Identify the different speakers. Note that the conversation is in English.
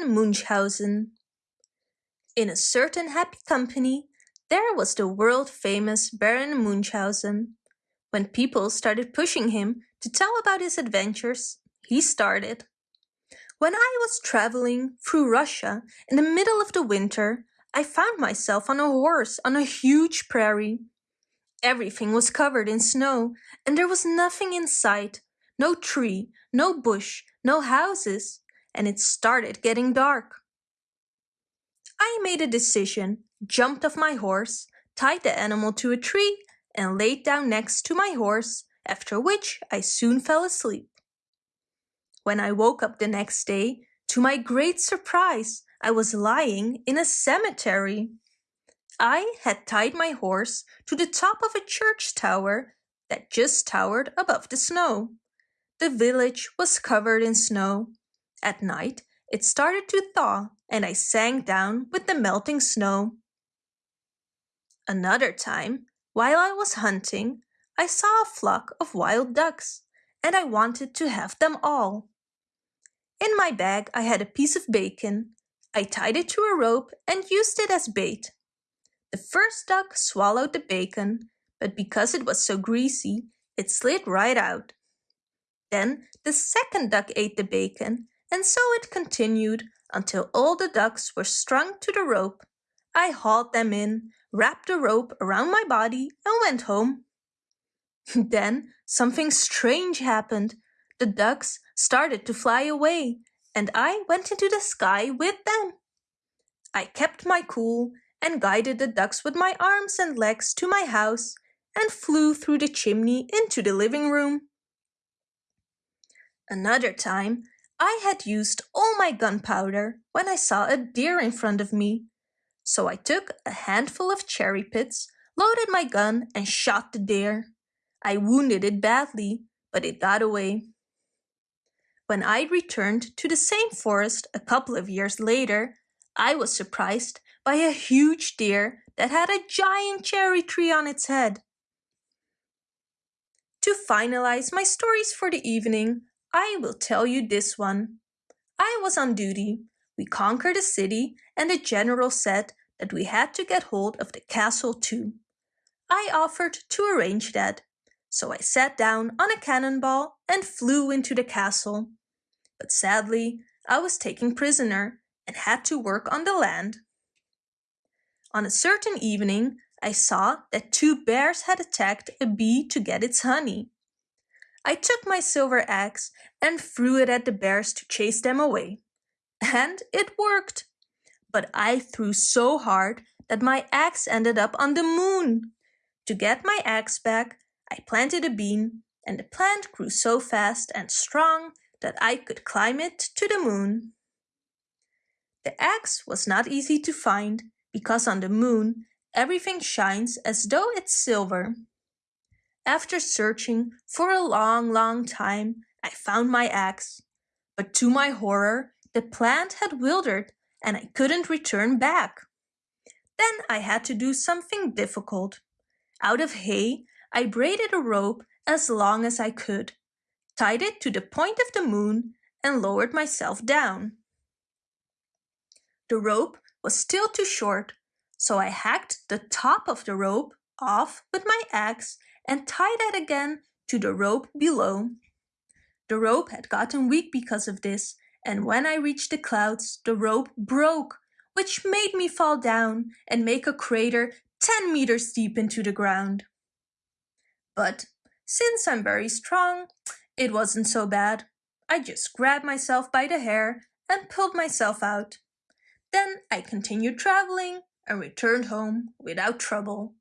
Speaker 1: Baron Munchausen In a certain happy company there was the world-famous Baron Munchausen. When people started pushing him to tell about his adventures, he started. When I was traveling through Russia in the middle of the winter, I found myself on a horse on a huge prairie. Everything was covered in snow and there was nothing in sight, no tree, no bush, no houses, and it started getting dark. I made a decision, jumped off my horse, tied the animal to a tree and laid down next to my horse, after which I soon fell asleep. When I woke up the next day, to my great surprise, I was lying in a cemetery. I had tied my horse to the top of a church tower that just towered above the snow. The village was covered in snow. At night, it started to thaw and I sank down with the melting snow. Another time, while I was hunting, I saw a flock of wild ducks and I wanted to have them all. In my bag I had a piece of bacon. I tied it to a rope and used it as bait. The first duck swallowed the bacon, but because it was so greasy, it slid right out. Then the second duck ate the bacon, and so it continued until all the ducks were strung to the rope. I hauled them in, wrapped the rope around my body, and went home. then something strange happened. The ducks started to fly away, and I went into the sky with them. I kept my cool and guided the ducks with my arms and legs to my house and flew through the chimney into the living room. Another time, I had used all my gunpowder when I saw a deer in front of me. So I took a handful of cherry pits, loaded my gun and shot the deer. I wounded it badly, but it got away. When I returned to the same forest a couple of years later, I was surprised by a huge deer that had a giant cherry tree on its head. To finalize my stories for the evening, I will tell you this one. I was on duty. We conquered a city and the general said that we had to get hold of the castle too. I offered to arrange that, so I sat down on a cannonball and flew into the castle. But sadly, I was taken prisoner and had to work on the land. On a certain evening, I saw that two bears had attacked a bee to get its honey. I took my silver axe and threw it at the bears to chase them away. And it worked. But I threw so hard that my axe ended up on the moon. To get my axe back, I planted a bean, and the plant grew so fast and strong that I could climb it to the moon. The axe was not easy to find, because on the moon everything shines as though it's silver. After searching for a long, long time, I found my axe. But to my horror, the plant had wilted and I couldn't return back. Then I had to do something difficult. Out of hay, I braided a rope as long as I could, tied it to the point of the moon and lowered myself down. The rope was still too short, so I hacked the top of the rope off with my axe and tied that again to the rope below. The rope had gotten weak because of this, and when I reached the clouds, the rope broke, which made me fall down and make a crater 10 meters deep into the ground. But since I'm very strong, it wasn't so bad. I just grabbed myself by the hair and pulled myself out. Then I continued traveling and returned home without trouble.